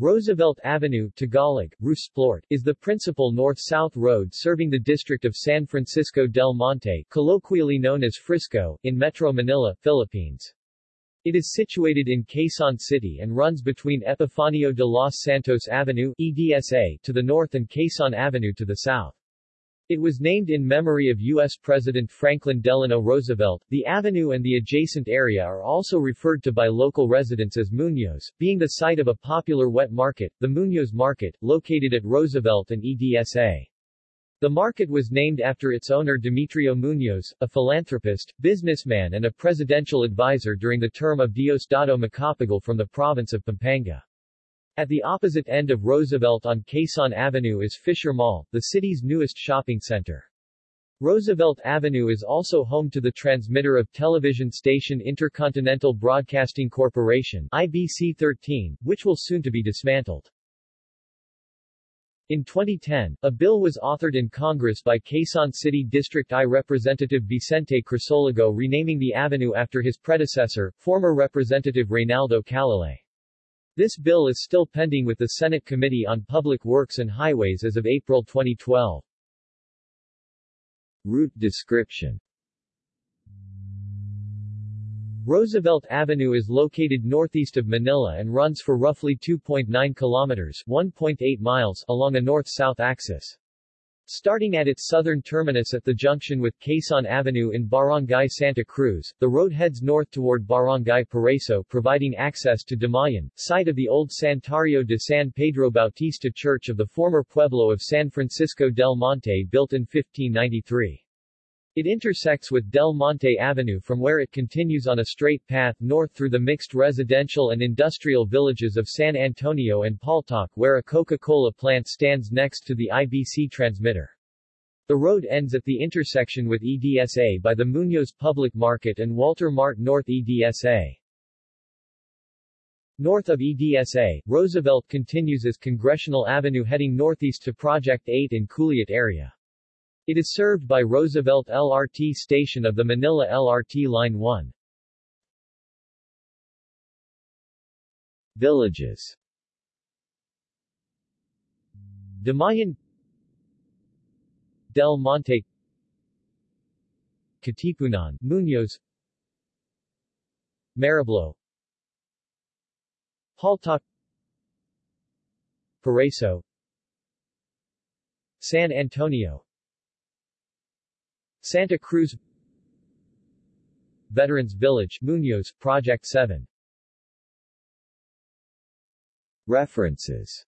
Roosevelt Avenue Tagalog, Roosevelt, is the principal north-south road serving the district of San Francisco del Monte colloquially known as Frisco, in Metro Manila, Philippines. It is situated in Quezon City and runs between Epifanio de los Santos Avenue EDSA to the north and Quezon Avenue to the south. It was named in memory of U.S. President Franklin Delano Roosevelt. The avenue and the adjacent area are also referred to by local residents as Muñoz, being the site of a popular wet market, the Muñoz Market, located at Roosevelt and EDSA. The market was named after its owner Demetrio Muñoz, a philanthropist, businessman and a presidential advisor during the term of Diosdado Macapagal from the province of Pampanga. At the opposite end of Roosevelt on Quezon Avenue is Fisher Mall, the city's newest shopping center. Roosevelt Avenue is also home to the transmitter of television station Intercontinental Broadcasting Corporation IBC-13, which will soon to be dismantled. In 2010, a bill was authored in Congress by Quezon City District I Representative Vicente Crisologo renaming the avenue after his predecessor, former Representative Reynaldo Calalay. This bill is still pending with the Senate Committee on Public Works and Highways as of April 2012. Route description Roosevelt Avenue is located northeast of Manila and runs for roughly 2.9 kilometers 1.8 miles along a north-south axis. Starting at its southern terminus at the junction with Quezon Avenue in Barangay Santa Cruz, the road heads north toward Barangay Paraiso providing access to Damayan, site of the old Santuario de San Pedro Bautista Church of the former pueblo of San Francisco del Monte built in 1593. It intersects with Del Monte Avenue from where it continues on a straight path north through the mixed residential and industrial villages of San Antonio and Paltok where a Coca-Cola plant stands next to the IBC transmitter. The road ends at the intersection with EDSA by the Muñoz Public Market and Walter Mart North EDSA. North of EDSA, Roosevelt continues as Congressional Avenue heading northeast to Project 8 in Culiat area. It is served by Roosevelt LRT station of the Manila LRT Line 1. Villages Damayan Del Monte Katipunan, Muñoz Mariblo Paltok Paraiso San Antonio Santa Cruz Veterans Village, Muñoz, Project 7 References